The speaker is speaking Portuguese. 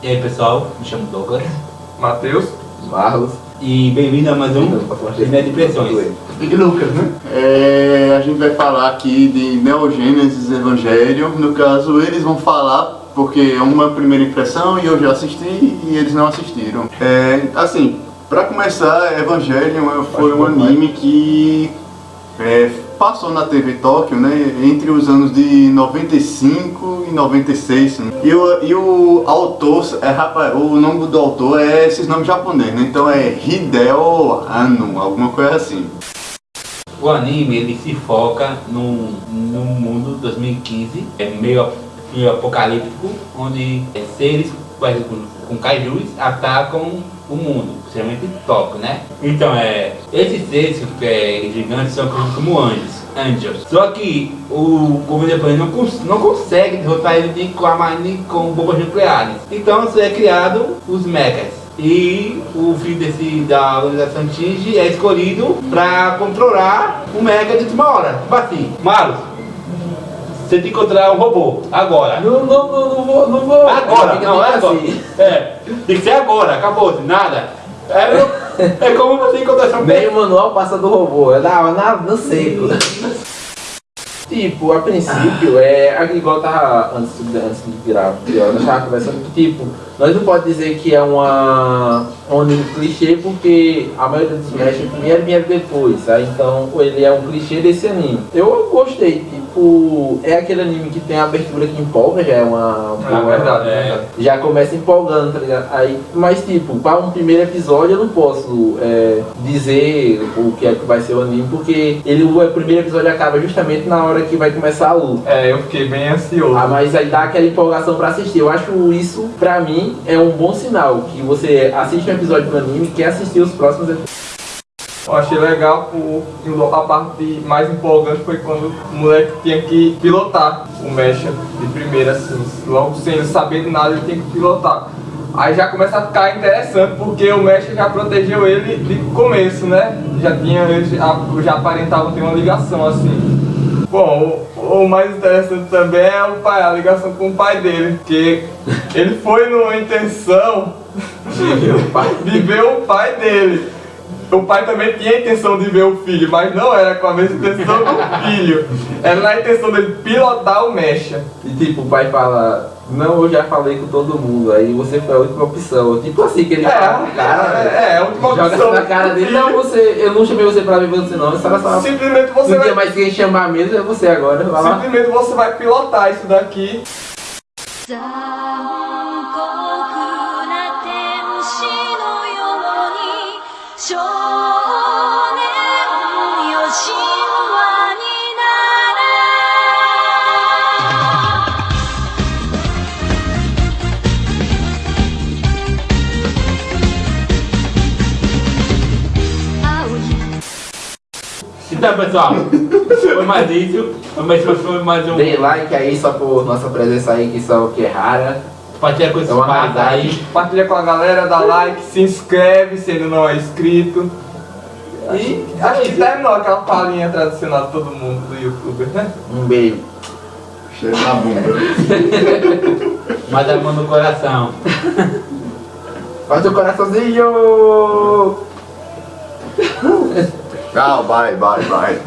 E aí pessoal, me chamo Douglas Matheus. Marlos. e bem-vindo a mais um Linha de Impressões. E Lucas, né? É, a gente vai falar aqui de Neogênesis Evangelho. No caso, eles vão falar porque é uma primeira impressão e eu já assisti e eles não assistiram. É, assim, pra começar, Evangelion foi um anime que é, passou na TV Tóquio, né, entre os anos de 95 e 96. Né? E, o, e o autor, é, rapaz, o nome do autor é esses nomes japoneses, né? Então é Hideo Anno, alguma coisa assim. O anime ele se foca num, num mundo 2015, é meio, meio apocalíptico, onde é, seres exemplo, com kaijus atacam o mundo, principalmente Tóquio, né? Então é, esses seres que é, gigantes são como anjos, angels. Só que o governo japonês não, cons não consegue derrotar ele nem com, a, nem com bombas nucleares. Então é criado os mechas. E o filho desse, da organização Tinge é escolhido para controlar o Mega de última hora. Tipo assim, Maros, você tem que encontrar um robô, agora. Não, não, não, não vou, não vou. Agora, não, é agora. assim. É, tem que ser agora, acabou, nada. É, é como você encontrar seu Nem o manual passa do robô, é na, na, no seco. Tipo, a princípio, é igual tava antes, de- antes de virar, eu tava conversando que tipo, nós não pode dizer que é uma um anime clichê porque a maioria dos mestres primeiro vieram depois, tá? Então ele é um clichê desse anime. Eu gostei, tipo, é aquele anime que tem a abertura que empolga, já é uma Ah, boa- verdade, é, já começa empolgando, tá ligado? Aí, mas tipo, para um primeiro episódio eu não posso é, dizer o que é que vai ser o anime, porque ele, o primeiro episódio acaba justamente na hora que vai começar a luta. É, eu fiquei bem ansioso. Ah, mas aí dá aquela empolgação pra assistir. Eu acho isso, pra mim, é um bom sinal. Que você assiste um episódio do anime e quer assistir os próximos episódios. Eu achei legal o, a parte mais empolgante foi quando o moleque tinha que pilotar o Mecha de primeira, assim, logo sem saber de nada ele tem que pilotar. Aí já começa a ficar interessante porque o Mecha já protegeu ele de começo, né? Já tinha, eles já, já aparentavam ter uma ligação assim. Bom, o, o mais interessante também é o pai, a ligação com o pai dele, porque ele foi numa intenção de ver o pai dele. O pai também tinha a intenção de ver o filho, mas não era com a mesma intenção do filho. Era na intenção dele pilotar o mecha. E tipo, o pai fala, não, eu já falei com todo mundo, aí você foi a última opção. Tipo assim, que ele É, fala pro cara, é, é, a última joga opção na cara dele, não, você, eu não chamei você pra ver você não, você só... Simplesmente você Não vai, tinha mais quem chamar mesmo, é você agora, vai lá. simplesmente você vai pilotar isso daqui. Então pessoal, foi mais isso. Mais, foi mais um. Dê like aí só por nossa presença aí, que só que é rara. Compartilha com esses É uma pais aí. Compartilha com a galera, dá like, se inscreve se ainda não é inscrito. E acho que terminou aquela palhinha tradicional de todo mundo do youtuber, né? Um beijo. Cheiro na bunda. Mais a mão no coração. Faz o coraçãozinho! Tchau, bye, bye, bye.